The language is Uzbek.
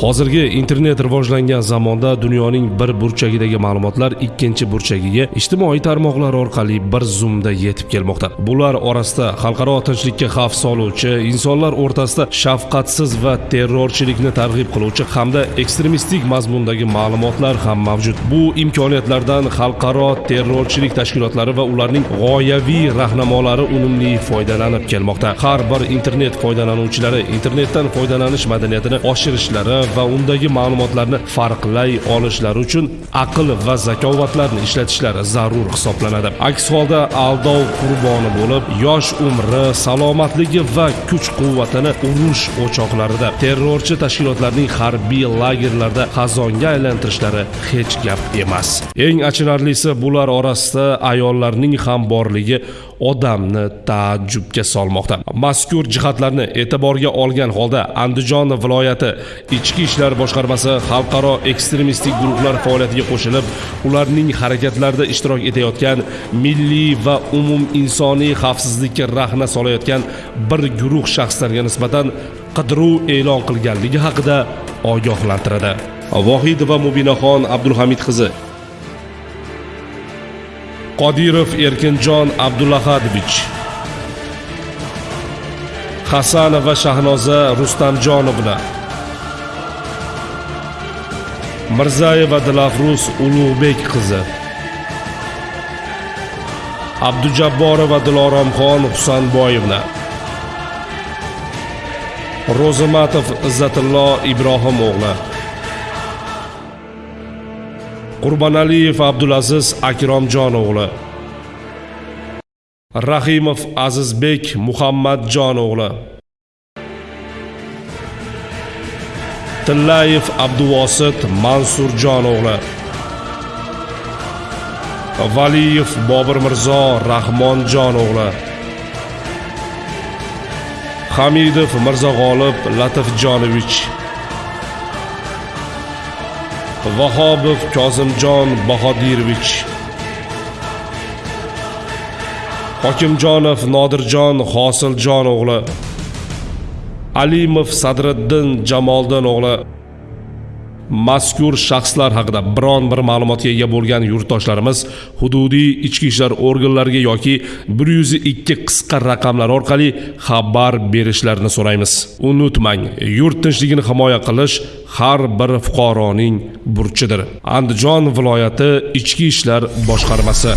hozirgi internet rivojlangan zamonda dunyoning bir burchagidagi ma'lumotlar ikkinchi burchagiga ijtimoiy tarmoqlar orqali bir zumda yetib kelmoqda. Bular orasida xalqaro tinchlikka xavf soluvchi insonlar o'rtasida shafqatsiz va terrorchilikni targ'ib qiluvchi hamda ekstremistik mazmundagi ma'lumotlar ham mavjud. Bu imkoniyatlardan xalqaro terrorchilik tashkilotlari va ularning g'oyaviy rahnamolari unumli foydalanib kelmoqda. Har bir internet foydalanuvchilari internetdan foydalanish madaniyatini oshirishlari va undagi ma'lumotlarni farqlay olishlari uchun aql va zakovatlarni ishlatishlari zarur hisoblanadi. Aks holda aldov qurboni bo'lib yosh umri salomatligi va kuch quvvatini urush o'choqlarida terrorchi tashkilotlarning harbiy lagerlarda xazonga aylantirishlari hech gap emas. Eng achinarlisi bular orasida ayollarning ham borligi odamni taajjubga solmoqda. Mazkur jihatlarni e'tiborga olgan holda andijon viloyati ichki ishlar boshqarmasi xalqaro ekstremistik guruhlar faoliyatiga qo'shilib ularning harakatlarida ishtirok etayotgan milliy va umuminsoniy xavfsizlikka rahna solayotgan bir guruh shaxslarga nisbatan qidiruv e'lon qilganligi haqida ogohlantiradi. Vohidova mubinaxon abdulhamid qizi qodirov erkinjon abdulahadovich hasanova shahnoza rustamjonovna mirzayeva dilafruz ulug'bek qizi abdujabborova diloromxon husanboyevna ro'zimatov izzatullo ibrohim o'g'li qurbonaliyev abdulaziz akromjon o'g'li rahimov azizbek muhammadjon o'g'li tillayev abduvosit mansurjon o'g'li valiyev bobir mirzo rahmonjon o'g'li hamidov mirzog'olib latifjonovich vahobov kozimjon bahodirovich. Hokimjonov nodirjon hosiljon o'g'li. Alimov sadriddin jamoldin o'g'li. Mazkur shaxslar haqida biron bir ma'lumotga ega bo'lgan yurtdoshlarimiz hududiy ichki ishlar organlariga yoki 102 qisqa raqamlar orqali xabar berishlarini so'raymiz. Unutmang yurt tinchligini himoya qilish har bir fuqaroning burchidir. Andijon viloyati ichki ishlar boshqarmasi.